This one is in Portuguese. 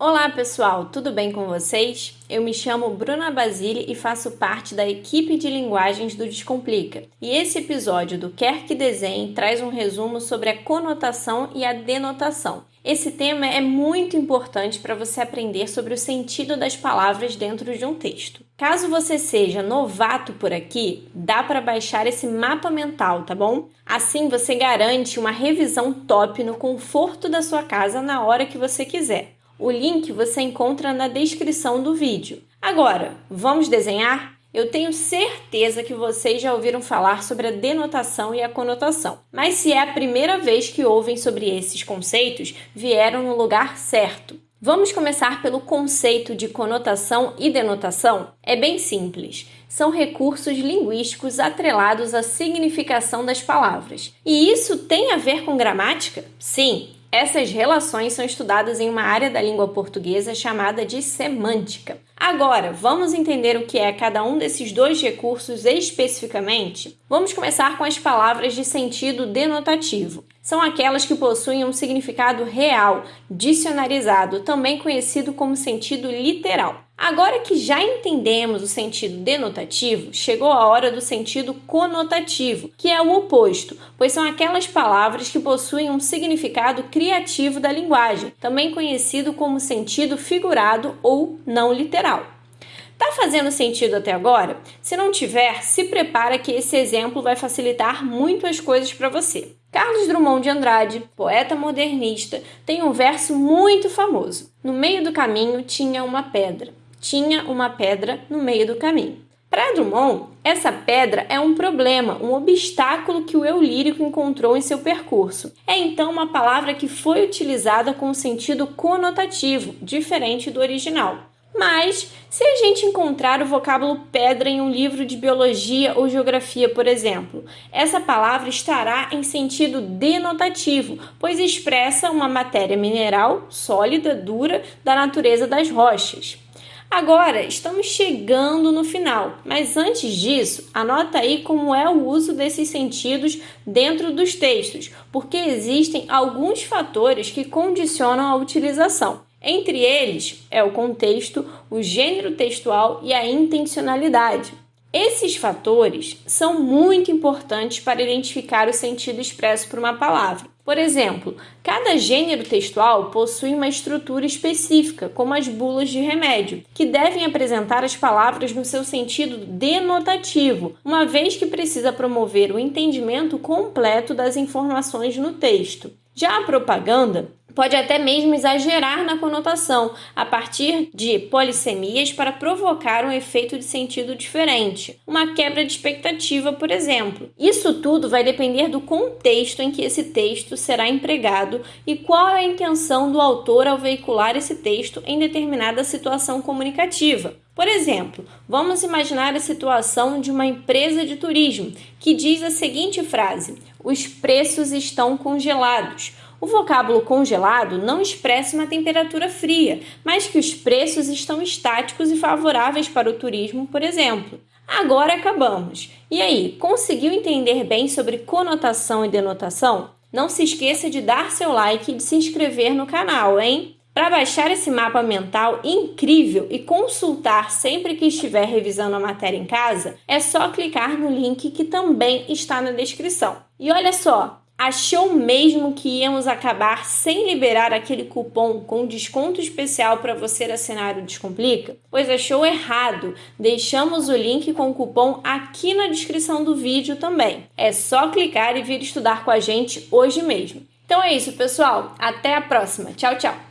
Olá pessoal, tudo bem com vocês? Eu me chamo Bruna Basile e faço parte da equipe de linguagens do Descomplica. E esse episódio do Quer que Desenhe traz um resumo sobre a conotação e a denotação. Esse tema é muito importante para você aprender sobre o sentido das palavras dentro de um texto. Caso você seja novato por aqui, dá para baixar esse mapa mental, tá bom? Assim você garante uma revisão top no conforto da sua casa na hora que você quiser. O link você encontra na descrição do vídeo. Agora, vamos desenhar? Eu tenho certeza que vocês já ouviram falar sobre a denotação e a conotação, mas se é a primeira vez que ouvem sobre esses conceitos, vieram no lugar certo. Vamos começar pelo conceito de conotação e denotação? É bem simples. São recursos linguísticos atrelados à significação das palavras. E isso tem a ver com gramática? Sim, essas relações são estudadas em uma área da língua portuguesa chamada de semântica. Agora, vamos entender o que é cada um desses dois recursos especificamente? Vamos começar com as palavras de sentido denotativo. São aquelas que possuem um significado real, dicionarizado, também conhecido como sentido literal. Agora que já entendemos o sentido denotativo, chegou a hora do sentido conotativo, que é o oposto, pois são aquelas palavras que possuem um significado criativo da linguagem, também conhecido como sentido figurado ou não literal. Tá fazendo sentido até agora? Se não tiver, se prepara que esse exemplo vai facilitar muito as coisas para você. Carlos Drummond de Andrade, poeta modernista, tem um verso muito famoso. No meio do caminho tinha uma pedra tinha uma pedra no meio do caminho. Para Drummond, essa pedra é um problema, um obstáculo que o eu lírico encontrou em seu percurso. É então uma palavra que foi utilizada com sentido conotativo, diferente do original. Mas, se a gente encontrar o vocábulo pedra em um livro de biologia ou geografia, por exemplo, essa palavra estará em sentido denotativo, pois expressa uma matéria mineral sólida, dura, da natureza das rochas. Agora, estamos chegando no final, mas antes disso, anota aí como é o uso desses sentidos dentro dos textos, porque existem alguns fatores que condicionam a utilização. Entre eles é o contexto, o gênero textual e a intencionalidade. Esses fatores são muito importantes para identificar o sentido expresso por uma palavra. Por exemplo, cada gênero textual possui uma estrutura específica, como as bulas de remédio, que devem apresentar as palavras no seu sentido denotativo, uma vez que precisa promover o entendimento completo das informações no texto. Já a propaganda pode até mesmo exagerar na conotação, a partir de polissemias para provocar um efeito de sentido diferente, uma quebra de expectativa, por exemplo. Isso tudo vai depender do contexto em que esse texto será empregado e qual é a intenção do autor ao veicular esse texto em determinada situação comunicativa. Por exemplo, vamos imaginar a situação de uma empresa de turismo que diz a seguinte frase: Os preços estão congelados. O vocábulo congelado não expressa uma temperatura fria, mas que os preços estão estáticos e favoráveis para o turismo, por exemplo. Agora acabamos. E aí, conseguiu entender bem sobre conotação e denotação? Não se esqueça de dar seu like e de se inscrever no canal, hein? Para baixar esse mapa mental incrível e consultar sempre que estiver revisando a matéria em casa, é só clicar no link que também está na descrição. E olha só, Achou mesmo que íamos acabar sem liberar aquele cupom com desconto especial para você assinar o Descomplica? Pois achou errado. Deixamos o link com o cupom aqui na descrição do vídeo também. É só clicar e vir estudar com a gente hoje mesmo. Então é isso, pessoal. Até a próxima. Tchau, tchau.